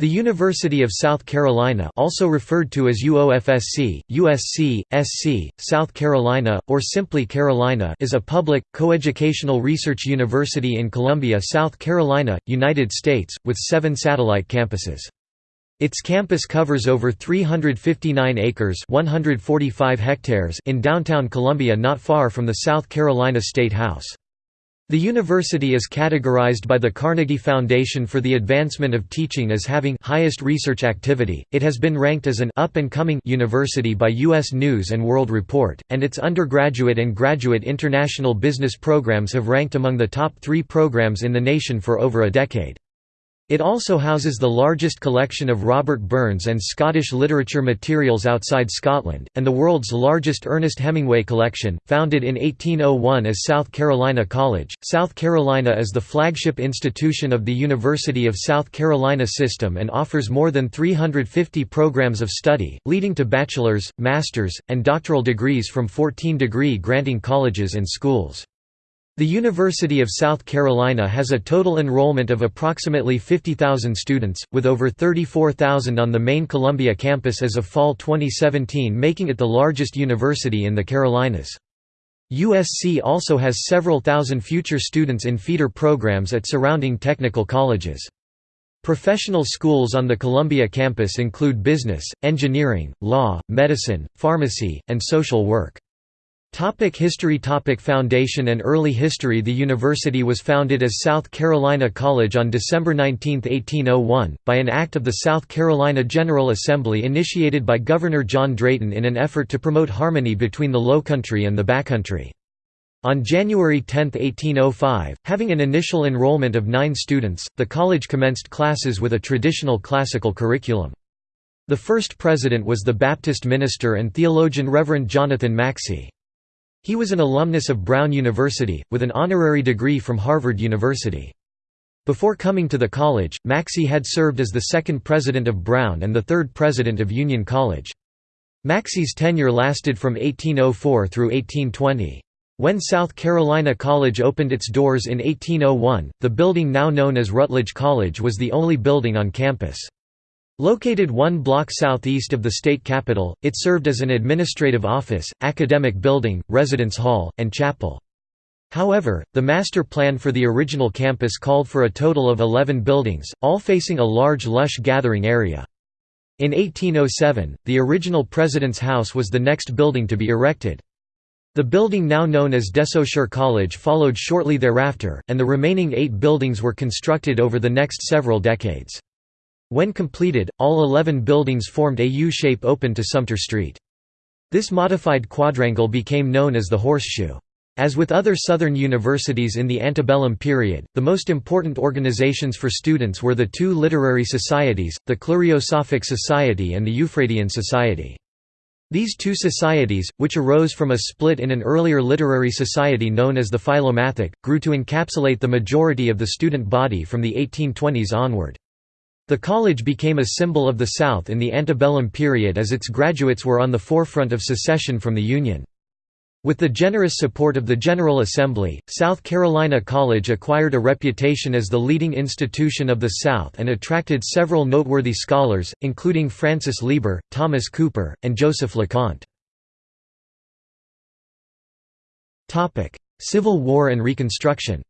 The University of South Carolina also referred to as UOFSC, USC, SC, South Carolina, or simply Carolina is a public, coeducational research university in Columbia, South Carolina, United States, with seven satellite campuses. Its campus covers over 359 acres 145 hectares in downtown Columbia not far from the South Carolina State House. The university is categorized by the Carnegie Foundation for the Advancement of Teaching as having highest research activity. It has been ranked as an up and coming university by US News and World Report, and its undergraduate and graduate international business programs have ranked among the top 3 programs in the nation for over a decade. It also houses the largest collection of Robert Burns and Scottish literature materials outside Scotland, and the world's largest Ernest Hemingway collection. Founded in 1801 as South Carolina College, South Carolina is the flagship institution of the University of South Carolina system and offers more than 350 programs of study, leading to bachelor's, master's, and doctoral degrees from 14 degree granting colleges and schools. The University of South Carolina has a total enrollment of approximately 50,000 students, with over 34,000 on the main Columbia campus as of fall 2017 making it the largest university in the Carolinas. USC also has several thousand future students in feeder programs at surrounding technical colleges. Professional schools on the Columbia campus include business, engineering, law, medicine, pharmacy, and social work. Topic history Topic Foundation and early history The university was founded as South Carolina College on December 19, 1801, by an act of the South Carolina General Assembly initiated by Governor John Drayton in an effort to promote harmony between the Lowcountry and the Backcountry. On January 10, 1805, having an initial enrollment of nine students, the college commenced classes with a traditional classical curriculum. The first president was the Baptist minister and theologian Reverend Jonathan Maxcy. He was an alumnus of Brown University, with an honorary degree from Harvard University. Before coming to the college, Maxcy had served as the second president of Brown and the third president of Union College. Maxcy's tenure lasted from 1804 through 1820. When South Carolina College opened its doors in 1801, the building now known as Rutledge College was the only building on campus. Located one block southeast of the state capitol, it served as an administrative office, academic building, residence hall, and chapel. However, the master plan for the original campus called for a total of 11 buildings, all facing a large lush gathering area. In 1807, the original President's House was the next building to be erected. The building now known as Desaussure College followed shortly thereafter, and the remaining eight buildings were constructed over the next several decades. When completed, all 11 buildings formed a U-shape open to Sumter Street. This modified quadrangle became known as the Horseshoe. As with other Southern universities in the antebellum period, the most important organizations for students were the two literary societies, the Clariosophic Society and the Euphradian Society. These two societies, which arose from a split in an earlier literary society known as the Philomathic, grew to encapsulate the majority of the student body from the 1820s onward. The college became a symbol of the South in the antebellum period as its graduates were on the forefront of secession from the Union. With the generous support of the General Assembly, South Carolina College acquired a reputation as the leading institution of the South and attracted several noteworthy scholars, including Francis Lieber, Thomas Cooper, and Joseph LeConte. Civil War and Reconstruction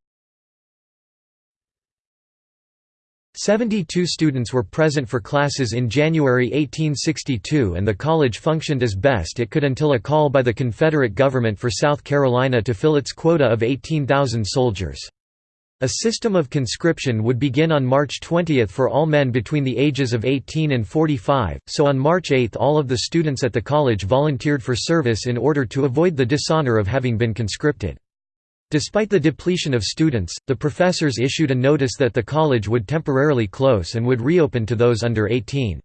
72 students were present for classes in January 1862 and the college functioned as best it could until a call by the Confederate government for South Carolina to fill its quota of 18,000 soldiers. A system of conscription would begin on March 20 for all men between the ages of 18 and 45, so on March 8 all of the students at the college volunteered for service in order to avoid the dishonor of having been conscripted. Despite the depletion of students, the professors issued a notice that the college would temporarily close and would reopen to those under 18.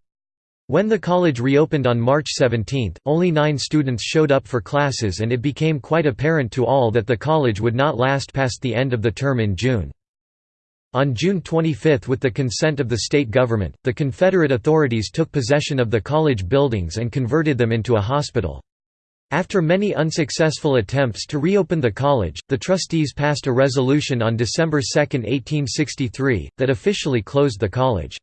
When the college reopened on March 17, only nine students showed up for classes and it became quite apparent to all that the college would not last past the end of the term in June. On June 25 with the consent of the state government, the Confederate authorities took possession of the college buildings and converted them into a hospital. After many unsuccessful attempts to reopen the college, the trustees passed a resolution on December 2, 1863, that officially closed the college.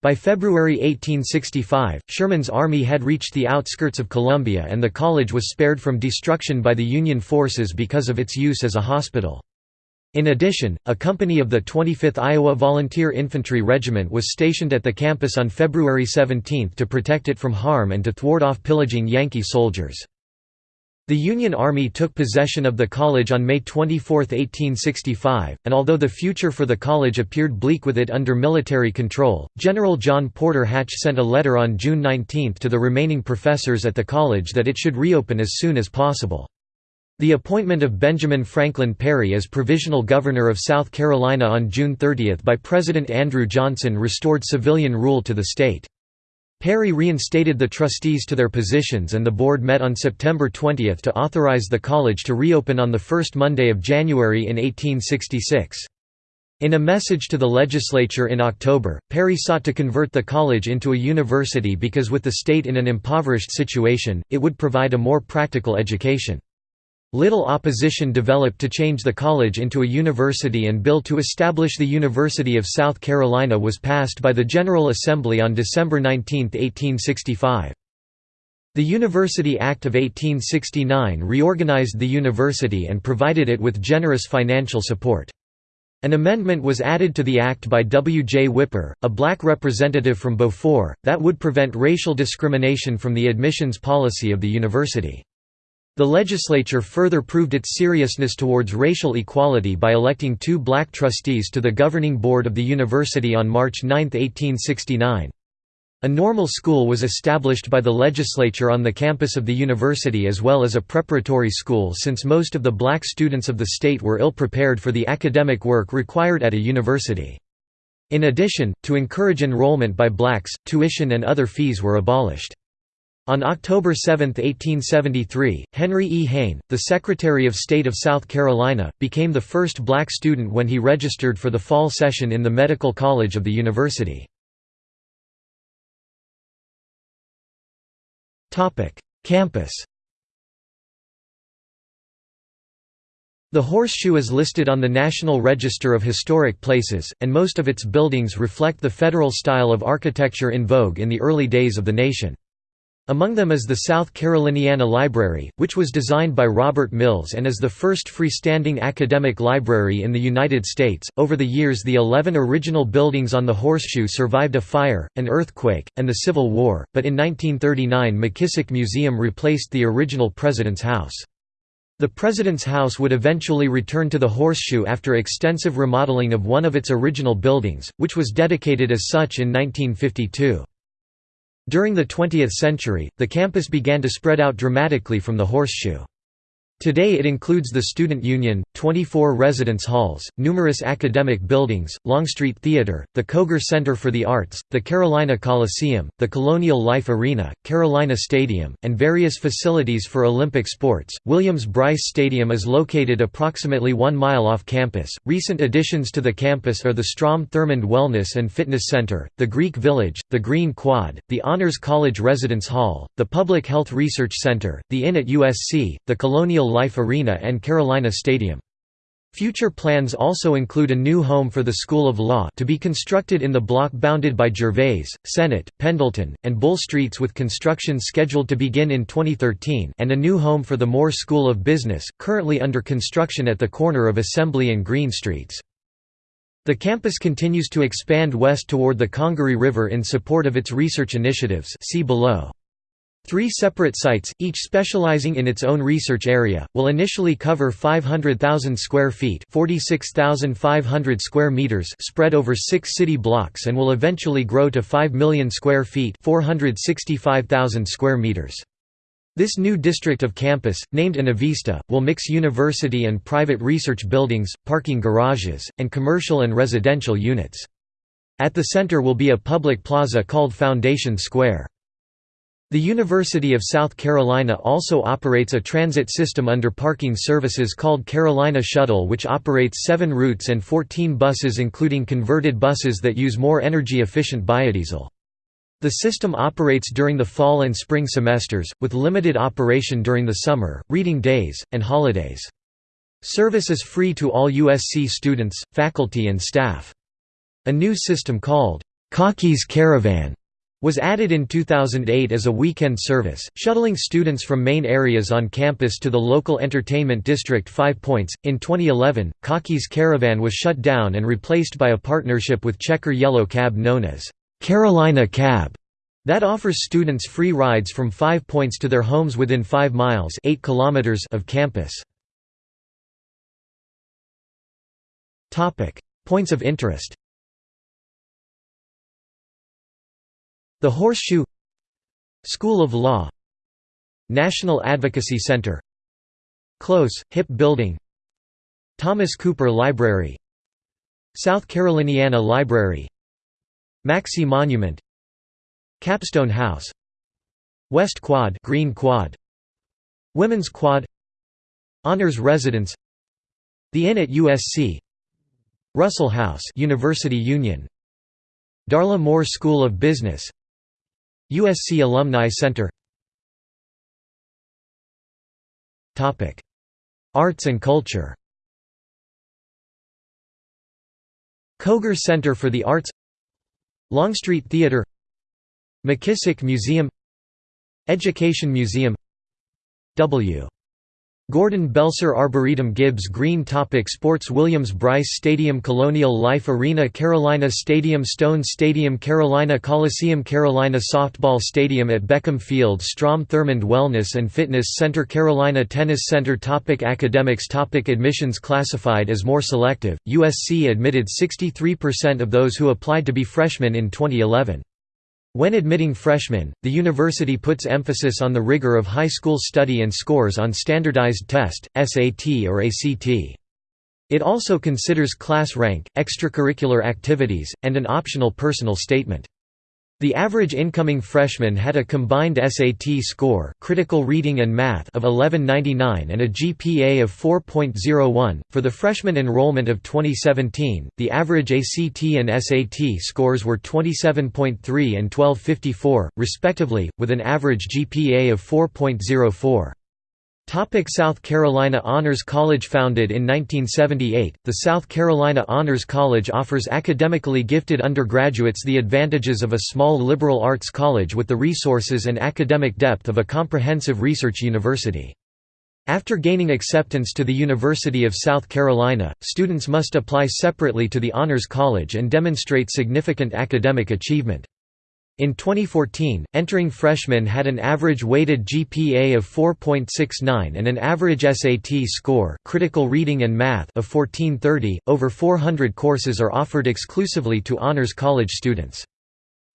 By February 1865, Sherman's army had reached the outskirts of Columbia and the college was spared from destruction by the Union forces because of its use as a hospital. In addition, a company of the 25th Iowa Volunteer Infantry Regiment was stationed at the campus on February 17 to protect it from harm and to thwart off pillaging Yankee soldiers. The Union Army took possession of the college on May 24, 1865, and although the future for the college appeared bleak with it under military control, General John Porter Hatch sent a letter on June 19 to the remaining professors at the college that it should reopen as soon as possible. The appointment of Benjamin Franklin Perry as provisional governor of South Carolina on June 30 by President Andrew Johnson restored civilian rule to the state. Perry reinstated the trustees to their positions and the board met on September 20 to authorize the college to reopen on the first Monday of January in 1866. In a message to the legislature in October, Perry sought to convert the college into a university because with the state in an impoverished situation, it would provide a more practical education. Little opposition developed to change the college into a university and bill to establish the University of South Carolina was passed by the General Assembly on December 19, 1865. The University Act of 1869 reorganized the university and provided it with generous financial support. An amendment was added to the act by W. J. Whipper, a black representative from Beaufort, that would prevent racial discrimination from the admissions policy of the university. The legislature further proved its seriousness towards racial equality by electing two black trustees to the governing board of the university on March 9, 1869. A normal school was established by the legislature on the campus of the university as well as a preparatory school since most of the black students of the state were ill-prepared for the academic work required at a university. In addition, to encourage enrollment by blacks, tuition and other fees were abolished. On October 7, 1873, Henry E. Hayne, the Secretary of State of South Carolina, became the first black student when he registered for the fall session in the Medical College of the university. Campus The Horseshoe is listed on the National Register of Historic Places, and most of its buildings reflect the federal style of architecture in vogue in the early days of the nation. Among them is the South Caroliniana Library, which was designed by Robert Mills and is the first freestanding academic library in the United States. Over the years, the 11 original buildings on the Horseshoe survived a fire, an earthquake, and the Civil War, but in 1939 McKissick Museum replaced the original President's House. The President's House would eventually return to the Horseshoe after extensive remodeling of one of its original buildings, which was dedicated as such in 1952. During the 20th century, the campus began to spread out dramatically from the horseshoe. Today it includes the Student Union, 24 residence halls, numerous academic buildings, Longstreet Theater, the Koger Center for the Arts, the Carolina Coliseum, the Colonial Life Arena, Carolina Stadium, and various facilities for Olympic sports. Williams Brice Stadium is located approximately one mile off campus. Recent additions to the campus are the Strom Thurmond Wellness and Fitness Center, the Greek Village, the Green Quad, the Honors College Residence Hall, the Public Health Research Center, the Inn at USC, the Colonial Life Arena and Carolina Stadium. Future plans also include a new home for the School of Law to be constructed in the block bounded by Gervais, Senate, Pendleton, and Bull Streets with construction scheduled to begin in 2013 and a new home for the Moore School of Business, currently under construction at the corner of Assembly and Green Streets. The campus continues to expand west toward the Congaree River in support of its research initiatives see below. Three separate sites, each specializing in its own research area, will initially cover 500,000 square feet square meters spread over six city blocks and will eventually grow to 5 million square feet 465,000 square meters. This new district of campus, named Innovista, will mix university and private research buildings, parking garages, and commercial and residential units. At the center will be a public plaza called Foundation Square. The University of South Carolina also operates a transit system under parking services called Carolina Shuttle which operates seven routes and 14 buses including converted buses that use more energy-efficient biodiesel. The system operates during the fall and spring semesters, with limited operation during the summer, reading days, and holidays. Service is free to all USC students, faculty and staff. A new system called Cocky's Caravan was added in 2008 as a weekend service, shuttling students from main areas on campus to the local entertainment district Five Points. In 2011, Cocky's Caravan was shut down and replaced by a partnership with Checker Yellow Cab known as Carolina Cab. That offers students free rides from Five Points to their homes within 5 miles 8 kilometers of campus. Points of interest The Horseshoe School of Law National Advocacy Center Close, hip building Thomas Cooper Library South Caroliniana Library Maxcy Monument Capstone House West Quad Green Quad Women's Quad Honors Residence The Inn at USC Russell House University Union Darla Moore School of Business USC Alumni Center. Arts and culture. Koger Center for the Arts. Longstreet Theater McKissick Museum. Education Museum. W. Gordon Belser Arboretum Gibbs Green Topic Sports Williams Brice Stadium Colonial Life Arena Carolina Stadium Stone Stadium Carolina Coliseum Carolina Softball Stadium at Beckham Field Strom Thurmond Wellness and Fitness Center Carolina Tennis Center topic Academics topic Admissions classified as more selective, USC admitted 63% of those who applied to be freshmen in 2011. When admitting freshmen, the university puts emphasis on the rigor of high school study and scores on standardized test, SAT or ACT. It also considers class rank, extracurricular activities, and an optional personal statement. The average incoming freshman had a combined SAT score critical reading and math of 1199 and a GPA of 4.01. For the freshman enrollment of 2017, the average ACT and SAT scores were 27.3 and 1254, respectively, with an average GPA of 4.04. Topic South Carolina Honors College Founded in 1978, the South Carolina Honors College offers academically gifted undergraduates the advantages of a small liberal arts college with the resources and academic depth of a comprehensive research university. After gaining acceptance to the University of South Carolina, students must apply separately to the Honors College and demonstrate significant academic achievement. In 2014, entering freshmen had an average weighted GPA of 4.69 and an average SAT score critical reading and math of 1430. Over 400 courses are offered exclusively to honors college students.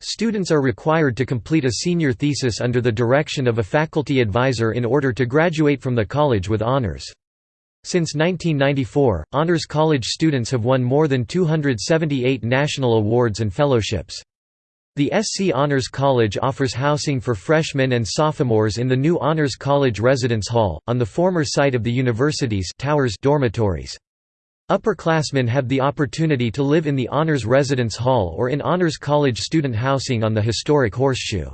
Students are required to complete a senior thesis under the direction of a faculty advisor in order to graduate from the college with honors. Since 1994, honors college students have won more than 278 national awards and fellowships. The SC Honors College offers housing for freshmen and sophomores in the new Honors College Residence Hall, on the former site of the university's towers dormitories. Upperclassmen have the opportunity to live in the Honors Residence Hall or in Honors College student housing on the historic Horseshoe.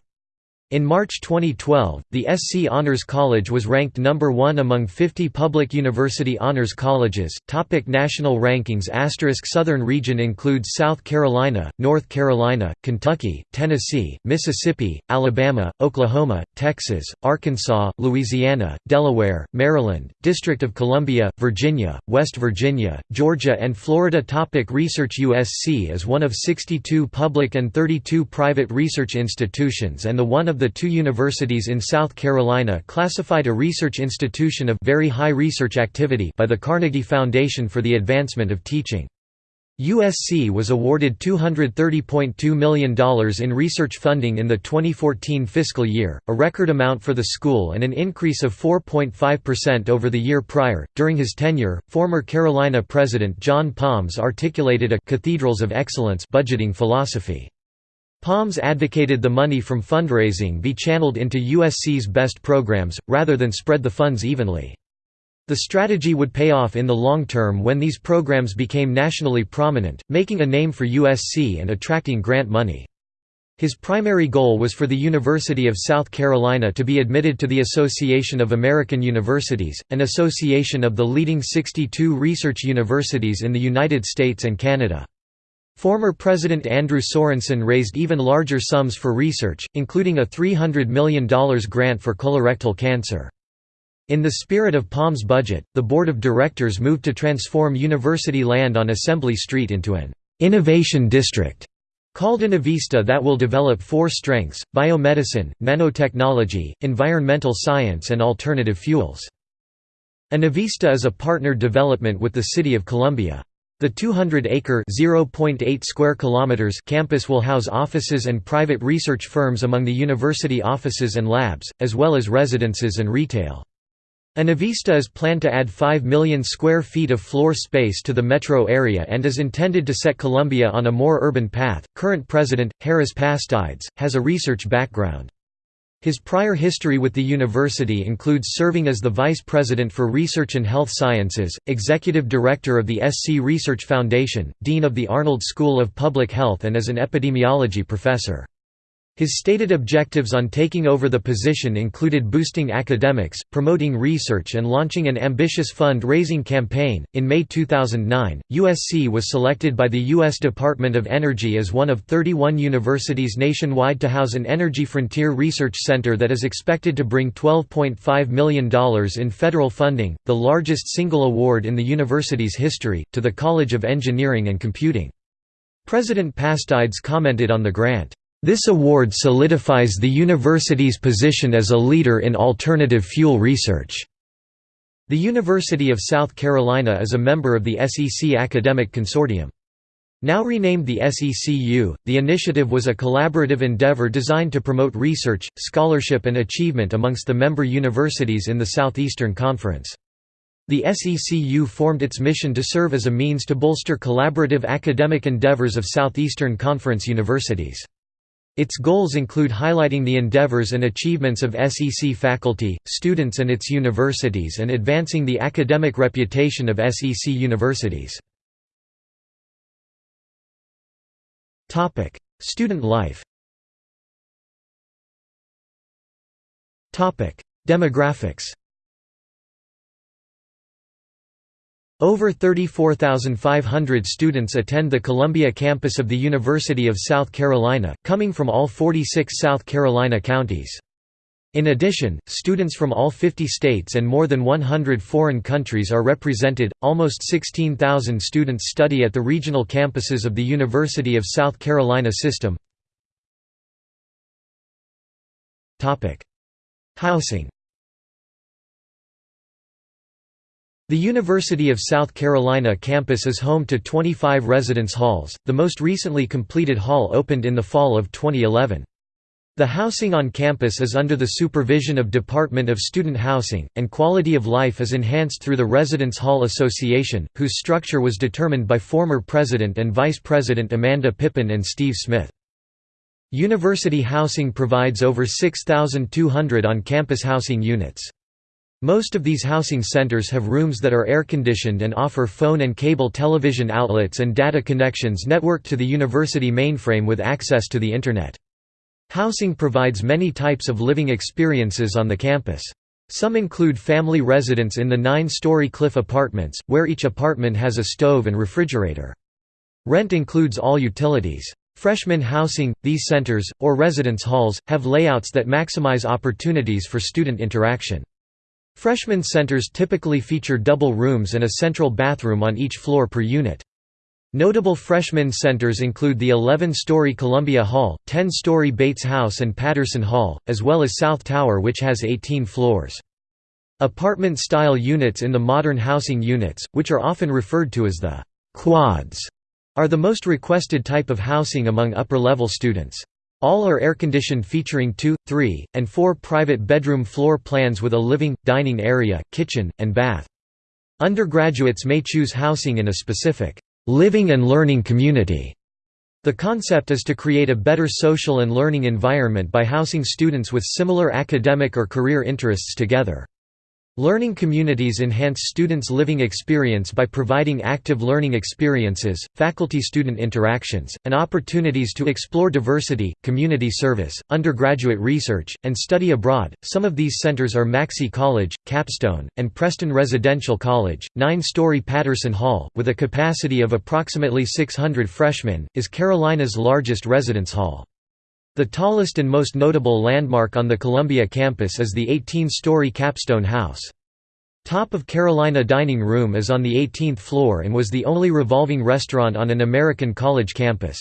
In March 2012, the SC Honors College was ranked number 1 among 50 public university honors colleges. Topic national rankings. Asterisk Southern region includes South Carolina, North Carolina, Kentucky, Tennessee, Mississippi, Alabama, Oklahoma, Texas, Arkansas, Louisiana, Delaware, Maryland, District of Columbia, Virginia, West Virginia, Georgia and Florida. Topic Research. USC is one of 62 public and 32 private research institutions and the one of the two universities in South Carolina classified a research institution of very high research activity by the Carnegie Foundation for the Advancement of Teaching. USC was awarded $230.2 million in research funding in the 2014 fiscal year, a record amount for the school and an increase of 4.5% over the year prior. During his tenure, former Carolina President John Palms articulated a Cathedrals of Excellence budgeting philosophy. Palms advocated the money from fundraising be channeled into USC's best programs, rather than spread the funds evenly. The strategy would pay off in the long term when these programs became nationally prominent, making a name for USC and attracting grant money. His primary goal was for the University of South Carolina to be admitted to the Association of American Universities, an association of the leading 62 research universities in the United States and Canada. Former President Andrew Sorensen raised even larger sums for research, including a $300 million grant for colorectal cancer. In the spirit of Palm's budget, the board of directors moved to transform university land on Assembly Street into an «innovation district» called Innovista that will develop four strengths, biomedicine, nanotechnology, environmental science and alternative fuels. Innovista is a partnered development with the City of Columbia. The 200-acre (0.8 square kilometers) campus will house offices and private research firms among the university offices and labs, as well as residences and retail. Innovista is planned to add 5 million square feet of floor space to the metro area and is intended to set Columbia on a more urban path. Current president, Harris Pastides, has a research background. His prior history with the university includes serving as the Vice President for Research and Health Sciences, Executive Director of the SC Research Foundation, Dean of the Arnold School of Public Health and as an epidemiology professor. His stated objectives on taking over the position included boosting academics, promoting research, and launching an ambitious fund raising campaign. In May 2009, USC was selected by the U.S. Department of Energy as one of 31 universities nationwide to house an Energy Frontier Research Center that is expected to bring $12.5 million in federal funding, the largest single award in the university's history, to the College of Engineering and Computing. President Pastides commented on the grant. This award solidifies the university's position as a leader in alternative fuel research. The University of South Carolina is a member of the SEC Academic Consortium. Now renamed the SECU, the initiative was a collaborative endeavor designed to promote research, scholarship and achievement amongst the member universities in the Southeastern Conference. The SECU formed its mission to serve as a means to bolster collaborative academic endeavors of Southeastern Conference universities. Its goals include highlighting the endeavors and achievements of SEC faculty, students and its universities and advancing the academic reputation of SEC universities. Student life Demographics Over 34,500 students attend the Columbia campus of the University of South Carolina, coming from all 46 South Carolina counties. In addition, students from all 50 states and more than 100 foreign countries are represented. Almost 16,000 students study at the regional campuses of the University of South Carolina system. Topic: Housing The University of South Carolina campus is home to 25 residence halls, the most recently completed hall opened in the fall of 2011. The housing on campus is under the supervision of Department of Student Housing, and quality of life is enhanced through the Residence Hall Association, whose structure was determined by former President and Vice President Amanda Pippin and Steve Smith. University housing provides over 6,200 on-campus housing units. Most of these housing centers have rooms that are air-conditioned and offer phone and cable television outlets and data connections networked to the university mainframe with access to the Internet. Housing provides many types of living experiences on the campus. Some include family residence in the nine-story cliff apartments, where each apartment has a stove and refrigerator. Rent includes all utilities. Freshman housing, these centers, or residence halls, have layouts that maximize opportunities for student interaction. Freshman centers typically feature double rooms and a central bathroom on each floor per unit. Notable freshman centers include the 11-story Columbia Hall, 10-story Bates House and Patterson Hall, as well as South Tower which has 18 floors. Apartment-style units in the modern housing units, which are often referred to as the «quads», are the most requested type of housing among upper-level students. All are air-conditioned featuring two, three, and four private bedroom floor plans with a living, dining area, kitchen, and bath. Undergraduates may choose housing in a specific living and learning community. The concept is to create a better social and learning environment by housing students with similar academic or career interests together. Learning communities enhance students' living experience by providing active learning experiences, faculty-student interactions, and opportunities to explore diversity, community service, undergraduate research, and study abroad. Some of these centers are Maxcy College, Capstone, and Preston Residential College. Nine-story Patterson Hall, with a capacity of approximately 600 freshmen, is Carolina's largest residence hall. The tallest and most notable landmark on the Columbia campus is the 18-story Capstone House. Top of Carolina Dining Room is on the 18th floor and was the only revolving restaurant on an American college campus.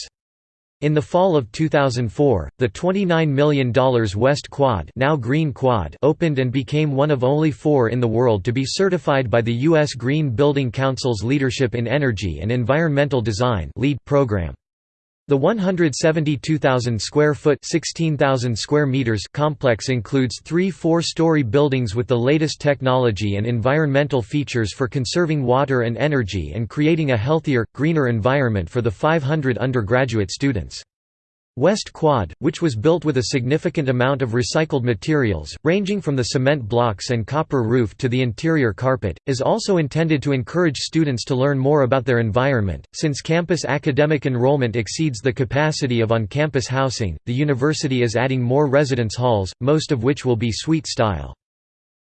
In the fall of 2004, the $29 million West Quad, now Green Quad opened and became one of only four in the world to be certified by the U.S. Green Building Council's Leadership in Energy and Environmental Design program. The 172,000 square foot (16,000 square meters) complex includes three four-story buildings with the latest technology and environmental features for conserving water and energy and creating a healthier, greener environment for the 500 undergraduate students. West Quad, which was built with a significant amount of recycled materials, ranging from the cement blocks and copper roof to the interior carpet, is also intended to encourage students to learn more about their environment. Since campus academic enrollment exceeds the capacity of on campus housing, the university is adding more residence halls, most of which will be suite style.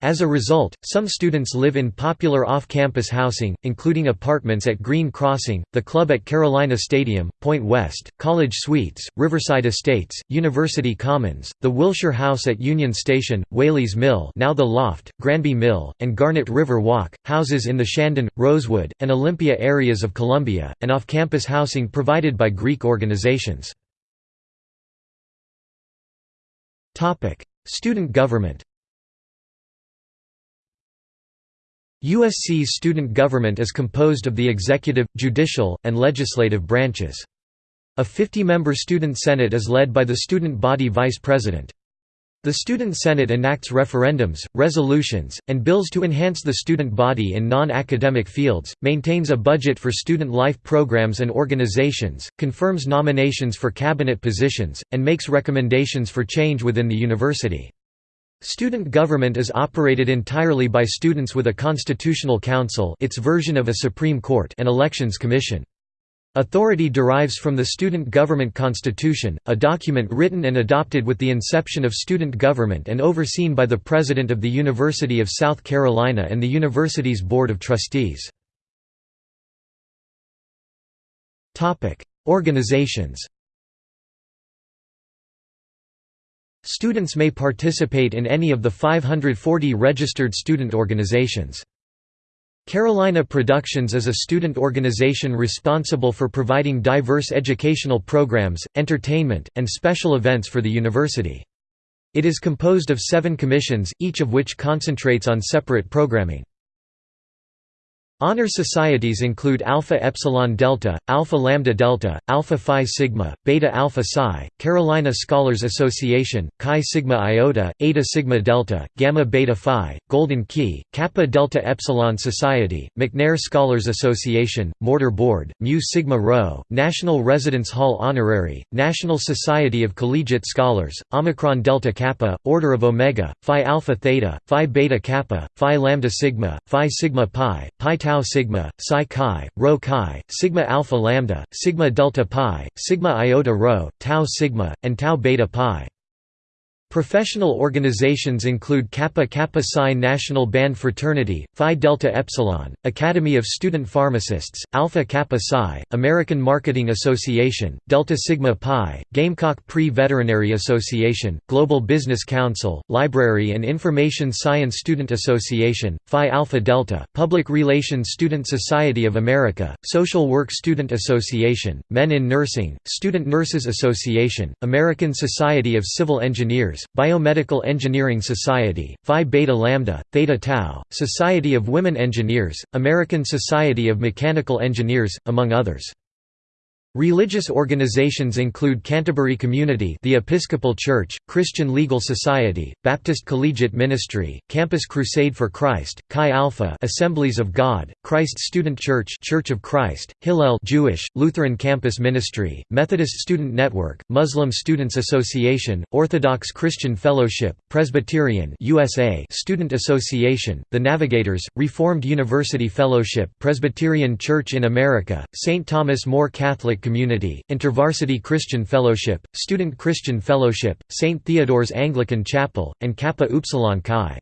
As a result, some students live in popular off-campus housing, including apartments at Green Crossing, the club at Carolina Stadium, Point West, College Suites, Riverside Estates, University Commons, the Wilshire House at Union Station, Whaley's Mill now the Loft, Granby Mill, and Garnet River Walk, houses in the Shandon, Rosewood, and Olympia areas of Columbia, and off-campus housing provided by Greek organizations. Student government USC student government is composed of the executive, judicial, and legislative branches. A 50-member student senate is led by the student body vice president. The Student Senate enacts referendums, resolutions, and bills to enhance the student body in non-academic fields, maintains a budget for student life programs and organizations, confirms nominations for cabinet positions, and makes recommendations for change within the university. Student government is operated entirely by students with a constitutional council its version of a Supreme Court and elections commission. Authority derives from the Student Government Constitution, a document written and adopted with the inception of student government and overseen by the President of the University of South Carolina and the university's Board of Trustees. Organizations Students may participate in any of the 540 registered student organizations. Carolina Productions is a student organization responsible for providing diverse educational programs, entertainment, and special events for the university. It is composed of seven commissions, each of which concentrates on separate programming. Honor societies include Alpha Epsilon Delta, Alpha Lambda Delta, Alpha Phi Sigma, Beta Alpha Psi, Carolina Scholars Association, Chi Sigma Iota, Eta Sigma Delta, Gamma Beta Phi, Golden Key, Kappa Delta Epsilon Society, McNair Scholars Association, Mortar Board, Mu Sigma Rho, National Residence Hall Honorary, National Society of Collegiate Scholars, Omicron Delta Kappa, Order of Omega, Phi Alpha Theta, Phi Beta Kappa, Phi Lambda Sigma, Phi Sigma Pi, Pi tau sigma, psi chi, rho chi, sigma alpha lambda, sigma delta pi, sigma iota rho, tau sigma, and tau beta pi. Professional organizations include Kappa Kappa Psi National Band Fraternity, Phi Delta Epsilon, Academy of Student Pharmacists, Alpha Kappa Psi, American Marketing Association, Delta Sigma Pi, Gamecock Pre-Veterinary Association, Global Business Council, Library and Information Science Student Association, Phi Alpha Delta, Public Relations Student Society of America, Social Work Student Association, Men in Nursing, Student Nurses Association, American Society of Civil Engineers, Biomedical Engineering Society, Phi Beta Lambda, Theta Tau, Society of Women Engineers, American Society of Mechanical Engineers, among others. Religious organizations include Canterbury Community the Episcopal Church, Christian Legal Society, Baptist Collegiate Ministry, Campus Crusade for Christ, Chi Alpha Assemblies of God, Christ Student Church Church of Christ, Hillel Jewish, Lutheran Campus Ministry, Methodist Student Network, Muslim Students Association, Orthodox Christian Fellowship, Presbyterian USA Student Association, The Navigators, Reformed University Fellowship Presbyterian Church in America, St. Thomas More Catholic Community, InterVarsity Christian Fellowship, Student Christian Fellowship, St. Theodore's Anglican Chapel, and Kappa Upsilon Chi.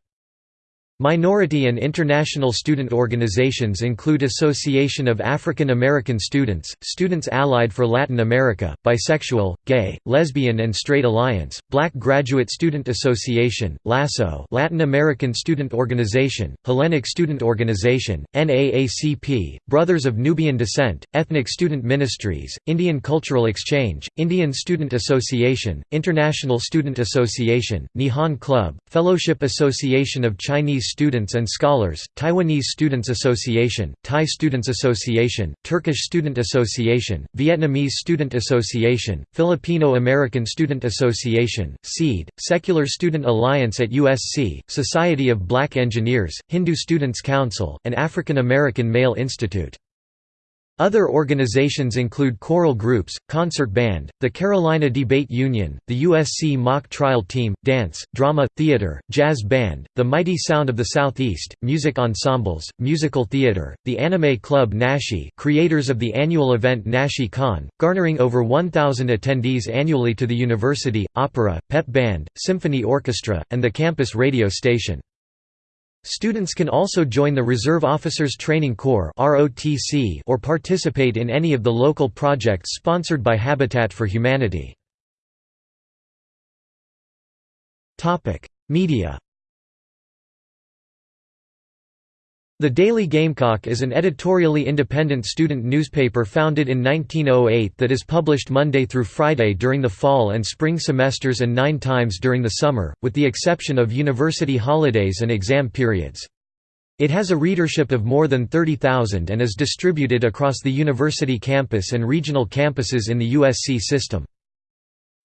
Minority and international student organizations include Association of African American Students, Students Allied for Latin America, Bisexual, Gay, Lesbian and Straight Alliance, Black Graduate Student Association, LASSO Latin American Student Organization, Hellenic Student Organization, NAACP, Brothers of Nubian Descent, Ethnic Student Ministries, Indian Cultural Exchange, Indian Student Association, International Student Association, Nihon Club, Fellowship Association of Chinese Students and Scholars, Taiwanese Students Association, Thai Students Association, Turkish Student Association, Vietnamese Student Association, Filipino American Student Association, SEED, Secular Student Alliance at USC, Society of Black Engineers, Hindu Students Council, and African American Male Institute. Other organizations include choral groups, concert band, the Carolina Debate Union, the USC Mock Trial Team, dance, drama, theater, jazz band, the Mighty Sound of the Southeast, music ensembles, musical theater, the Anime Club Nashi creators of the annual event Nashi Con, garnering over 1,000 attendees annually to the university, opera, pep band, symphony orchestra, and the campus radio station. Students can also join the Reserve Officers Training Corps or participate in any of the local projects sponsored by Habitat for Humanity. Media The Daily Gamecock is an editorially independent student newspaper founded in 1908 that is published Monday through Friday during the fall and spring semesters and nine times during the summer, with the exception of university holidays and exam periods. It has a readership of more than 30,000 and is distributed across the university campus and regional campuses in the USC system.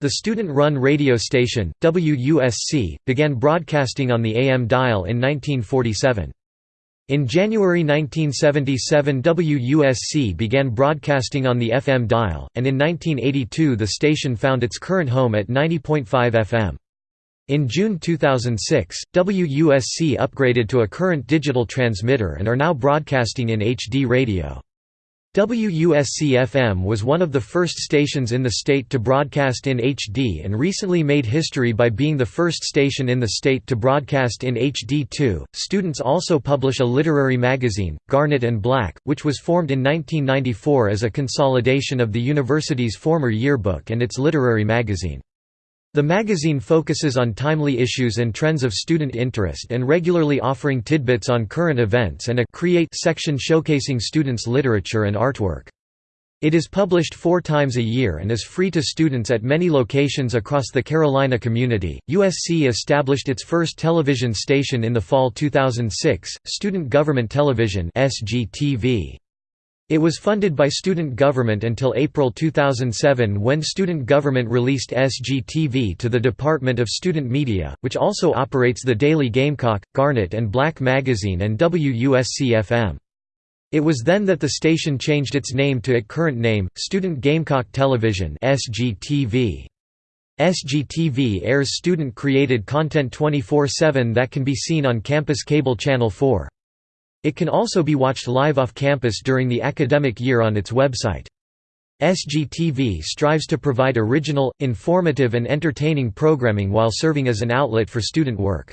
The student-run radio station, WUSC, began broadcasting on the AM dial in 1947. In January 1977 WUSC began broadcasting on the FM dial, and in 1982 the station found its current home at 90.5 FM. In June 2006, WUSC upgraded to a current digital transmitter and are now broadcasting in HD radio. WUSC-FM was one of the first stations in the state to broadcast in HD and recently made history by being the first station in the state to broadcast in HD2. Students also publish a literary magazine, Garnet and Black, which was formed in 1994 as a consolidation of the university's former yearbook and its literary magazine. The magazine focuses on timely issues and trends of student interest and regularly offering tidbits on current events and a Create section showcasing students' literature and artwork. It is published four times a year and is free to students at many locations across the Carolina community. USC established its first television station in the fall 2006, Student Government Television (SGTV). It was funded by student government until April 2007 when student government released SGTV to the Department of Student Media, which also operates the Daily Gamecock, Garnet and Black magazine and WUSC-FM. It was then that the station changed its name to its current name, Student Gamecock Television SGTV. SGTV airs student-created content 24-7 that can be seen on campus cable channel 4. It can also be watched live off campus during the academic year on its website. SGTV strives to provide original, informative and entertaining programming while serving as an outlet for student work.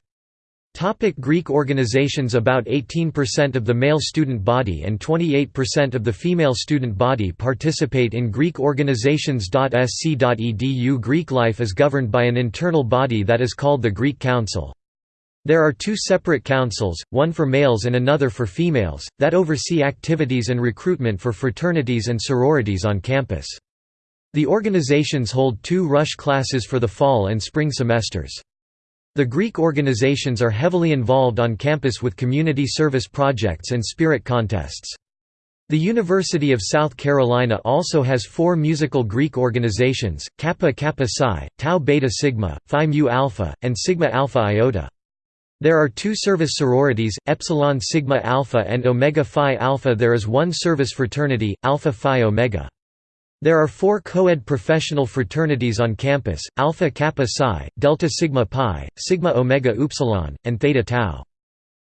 Topic Greek organizations About 18% of the male student body and 28% of the female student body participate in Greek organizations. Sc.edu Greek life is governed by an internal body that is called the Greek Council. There are two separate councils, one for males and another for females, that oversee activities and recruitment for fraternities and sororities on campus. The organizations hold two rush classes for the fall and spring semesters. The Greek organizations are heavily involved on campus with community service projects and spirit contests. The University of South Carolina also has four musical Greek organizations, Kappa Kappa Psi, Tau Beta Sigma, Phi Mu Alpha, and Sigma Alpha Iota. There are two service sororities, Epsilon Sigma Alpha and Omega Phi Alpha There is one service fraternity, Alpha Phi Omega. There are four co-ed professional fraternities on campus, Alpha Kappa Psi, Delta Sigma Pi, Sigma Omega Upsilon, and Theta Tau.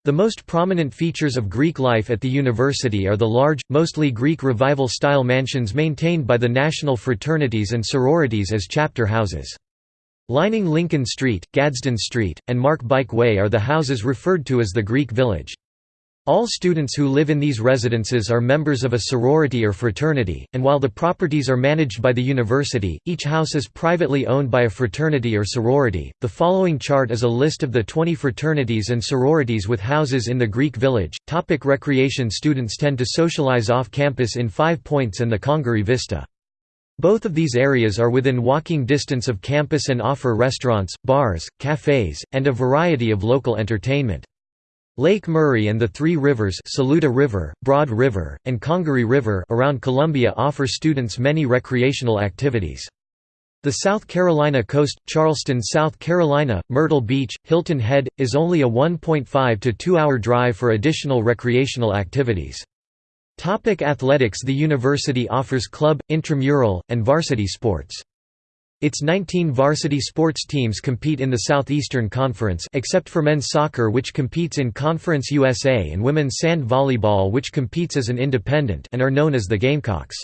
The most prominent features of Greek life at the university are the large, mostly Greek Revival-style mansions maintained by the national fraternities and sororities as chapter houses. Lining Lincoln Street, Gadsden Street, and Mark Bike Way are the houses referred to as the Greek Village. All students who live in these residences are members of a sorority or fraternity, and while the properties are managed by the university, each house is privately owned by a fraternity or sorority. The following chart is a list of the 20 fraternities and sororities with houses in the Greek village. Topic recreation Students tend to socialize off campus in Five Points and the Congaree Vista. Both of these areas are within walking distance of campus and offer restaurants, bars, cafes, and a variety of local entertainment. Lake Murray and the Three Rivers Saluda River, Broad River, and Congaree River around Columbia offer students many recreational activities. The South Carolina coast, Charleston, South Carolina, Myrtle Beach, Hilton Head, is only a 1.5 to 2 hour drive for additional recreational activities. Topic athletics The university offers club, intramural, and varsity sports. Its 19 varsity sports teams compete in the Southeastern Conference except for men's soccer which competes in Conference USA and women's sand volleyball which competes as an independent and are known as the Gamecocks.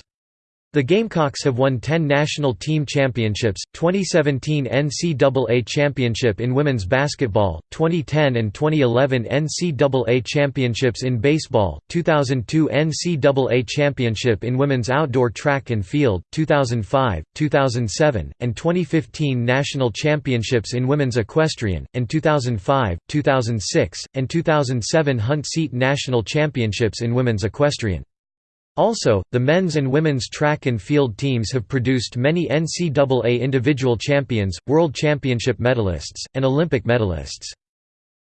The Gamecocks have won 10 national team championships, 2017 NCAA Championship in women's basketball, 2010 and 2011 NCAA Championships in baseball, 2002 NCAA Championship in women's outdoor track and field, 2005, 2007, and 2015 National Championships in women's equestrian, and 2005, 2006, and 2007 Hunt Seat National Championships in women's equestrian. Also, the men's and women's track and field teams have produced many NCAA individual champions, world championship medalists, and Olympic medalists.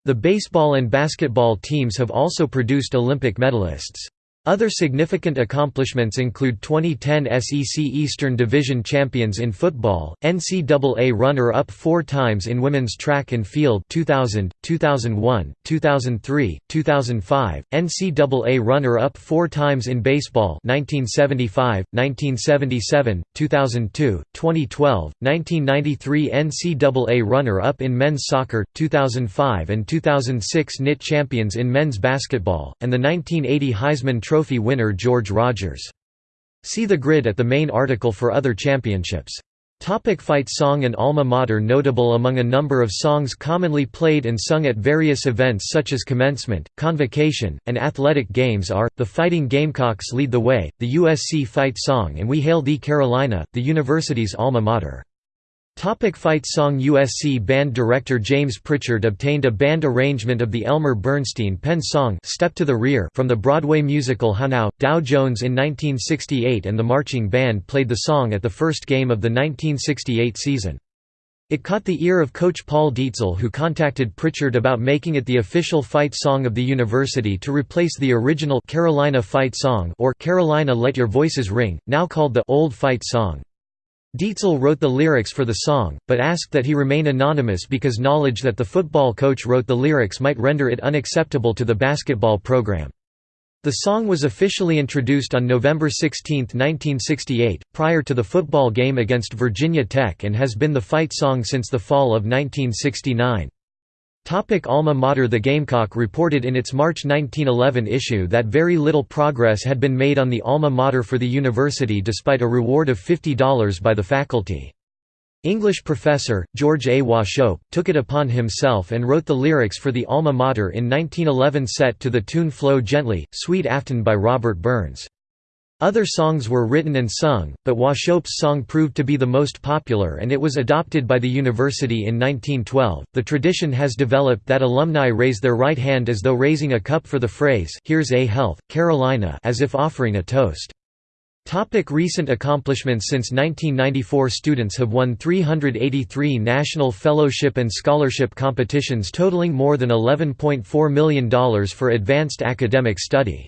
The baseball and basketball teams have also produced Olympic medalists. Other significant accomplishments include 2010 SEC Eastern Division champions in football, NCAA runner-up four times in women's track and field 2000, 2001, 2003, 2005, NCAA runner-up four times in baseball 1975, 1977, 2002, 2012, 1993 NCAA runner-up in men's soccer, 2005 and 2006 NIT champions in men's basketball, and the 1980 Heisman Trophy Trophy winner George Rogers. See the grid at the main article for other championships. Topic fight song and alma mater Notable among a number of songs commonly played and sung at various events such as commencement, convocation, and athletic games are, the Fighting Gamecocks Lead the Way, the USC Fight Song and We Hail Thee Carolina, the university's alma mater. Topic fight song USC band director James Pritchard obtained a band arrangement of the Elmer Bernstein Penn song Step to the Rear from the Broadway musical How Now, Dow Jones in 1968 and the marching band played the song at the first game of the 1968 season. It caught the ear of coach Paul Dietzel who contacted Pritchard about making it the official fight song of the university to replace the original Carolina Fight Song or Carolina Let Your Voices Ring, now called the Old Fight Song. Dietzel wrote the lyrics for the song, but asked that he remain anonymous because knowledge that the football coach wrote the lyrics might render it unacceptable to the basketball program. The song was officially introduced on November 16, 1968, prior to the football game against Virginia Tech and has been the fight song since the fall of 1969. Topic Alma Mater The Gamecock reported in its March 1911 issue that very little progress had been made on the alma mater for the university despite a reward of $50 by the faculty. English professor, George A. Wauchope, took it upon himself and wrote the lyrics for the alma mater in 1911 set to the tune Flow Gently, Sweet Afton by Robert Burns. Other songs were written and sung, but Wauchope's song proved to be the most popular and it was adopted by the university in 1912. The tradition has developed that alumni raise their right hand as though raising a cup for the phrase, Here's a Health, Carolina, as if offering a toast. Topic recent accomplishments Since 1994 students have won 383 national fellowship and scholarship competitions totaling more than $11.4 million for advanced academic study.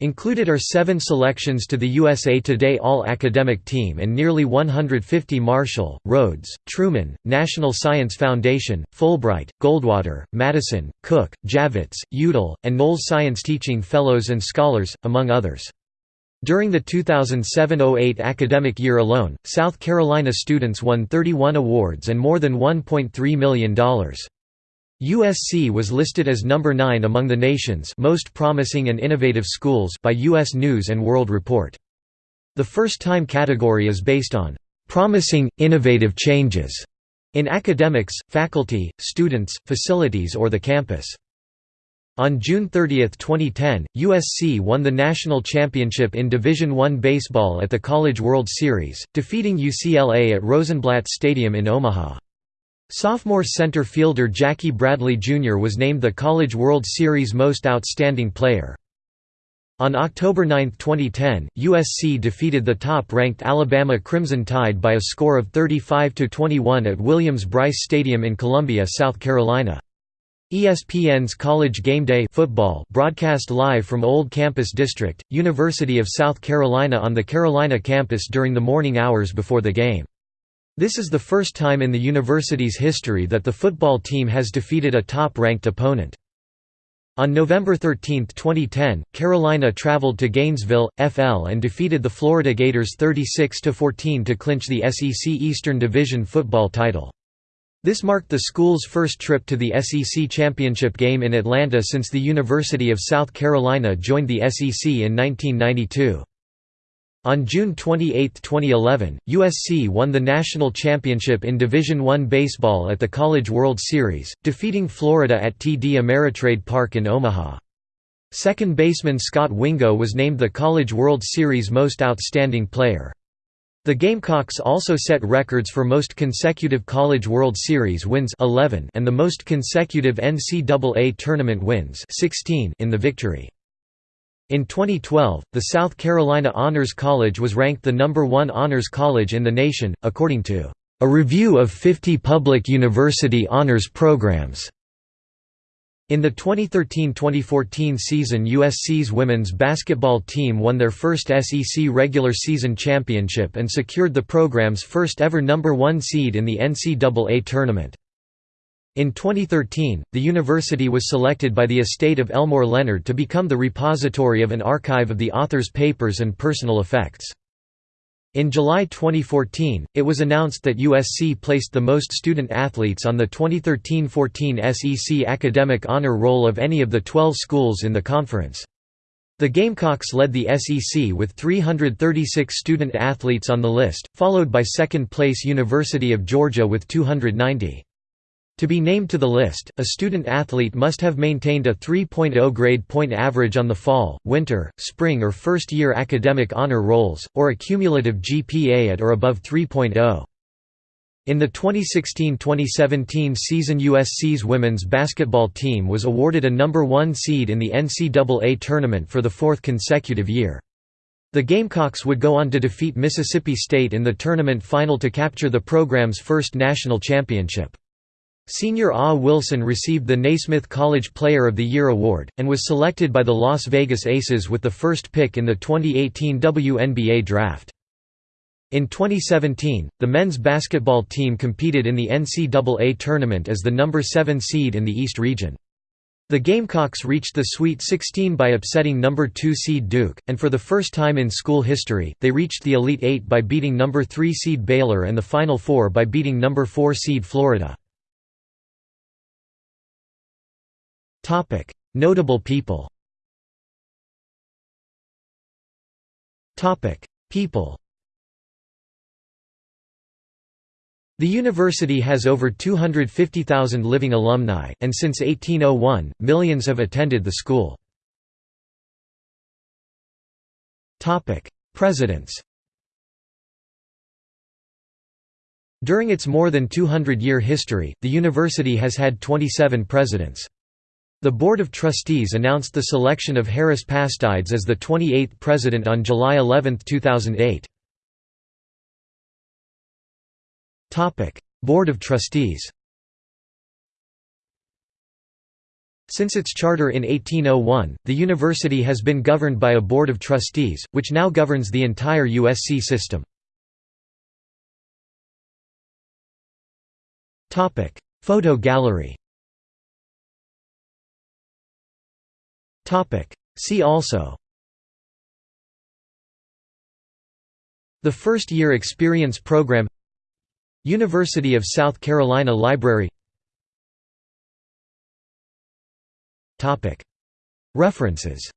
Included are seven selections to the USA Today All-Academic Team and nearly 150 Marshall, Rhodes, Truman, National Science Foundation, Fulbright, Goldwater, Madison, Cook, Javits, Udall, and Knowles Science Teaching Fellows and Scholars, among others. During the 2007–08 academic year alone, South Carolina students won 31 awards and more than $1.3 million. USC was listed as number 9 among the nation's most promising and innovative schools by US News & World Report. The first-time category is based on "...promising, innovative changes." in academics, faculty, students, facilities or the campus. On June 30, 2010, USC won the national championship in Division I baseball at the College World Series, defeating UCLA at Rosenblatt Stadium in Omaha. Sophomore center fielder Jackie Bradley Jr. was named the College World Series Most Outstanding Player. On October 9, 2010, USC defeated the top-ranked Alabama Crimson Tide by a score of 35–21 at Williams-Brice Stadium in Columbia, South Carolina. ESPN's College Game Day football broadcast live from Old Campus District, University of South Carolina on the Carolina campus during the morning hours before the game. This is the first time in the university's history that the football team has defeated a top-ranked opponent. On November 13, 2010, Carolina traveled to Gainesville, FL and defeated the Florida Gators 36–14 to clinch the SEC Eastern Division football title. This marked the school's first trip to the SEC championship game in Atlanta since the University of South Carolina joined the SEC in 1992. On June 28, 2011, USC won the national championship in Division I baseball at the College World Series, defeating Florida at TD Ameritrade Park in Omaha. Second baseman Scott Wingo was named the College World Series Most Outstanding Player. The Gamecocks also set records for most consecutive College World Series wins 11 and the most consecutive NCAA tournament wins 16 in the victory. In 2012, the South Carolina Honors College was ranked the number one honors college in the nation, according to a review of 50 public university honors programs. In the 2013–2014 season USC's women's basketball team won their first SEC regular season championship and secured the program's first ever number one seed in the NCAA tournament. In 2013, the university was selected by the estate of Elmore Leonard to become the repository of an archive of the author's papers and personal effects. In July 2014, it was announced that USC placed the most student athletes on the 2013–14 SEC Academic Honor Roll of any of the 12 schools in the conference. The Gamecocks led the SEC with 336 student athletes on the list, followed by second-place University of Georgia with 290. To be named to the list, a student athlete must have maintained a 3.0 grade point average on the fall, winter, spring or first-year academic honor rolls, or a cumulative GPA at or above 3.0. In the 2016–2017 season USC's women's basketball team was awarded a number one seed in the NCAA tournament for the fourth consecutive year. The Gamecocks would go on to defeat Mississippi State in the tournament final to capture the program's first national championship. Senior Ah Wilson received the Naismith College Player of the Year award, and was selected by the Las Vegas Aces with the first pick in the 2018 WNBA draft. In 2017, the men's basketball team competed in the NCAA tournament as the number 7 seed in the East region. The Gamecocks reached the Sweet 16 by upsetting number 2 seed Duke, and for the first time in school history, they reached the Elite Eight by beating number 3 seed Baylor and the Final Four by beating number 4 seed Florida. Notable people. People. The university has over 250,000 living alumni, and since 1801, millions have attended the school. Presidents. During its more than 200-year history, the university has had 27 presidents. The Board of Trustees announced the selection of Harris Pastides as the 28th president on July 11, 2008. Board of Trustees Since its charter in 1801, the university has been governed by a board of trustees, which now governs the entire USC system. Photo gallery See also. The First Year Experience Program. University of South Carolina Library. References.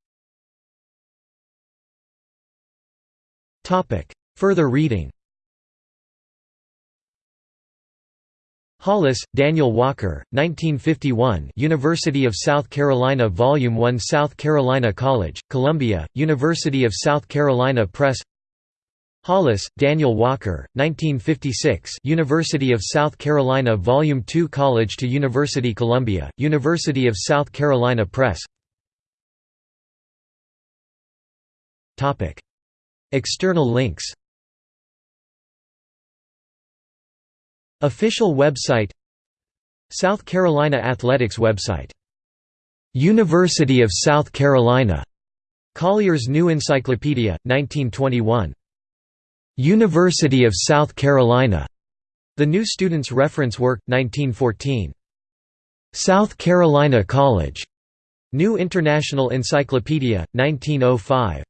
Further reading Hollis, Daniel Walker, 1951 University of South Carolina Volume 1 South Carolina College, Columbia, University of South Carolina Press. Hollis, Daniel Walker, 1956 University of South Carolina Volume 2 College to University Columbia, University of South Carolina Press. External links Official website South Carolina Athletics website University of South Carolina Collier's New Encyclopedia, 1921. University of South Carolina. The New Student's Reference Work, 1914. South Carolina College. New International Encyclopedia, 1905.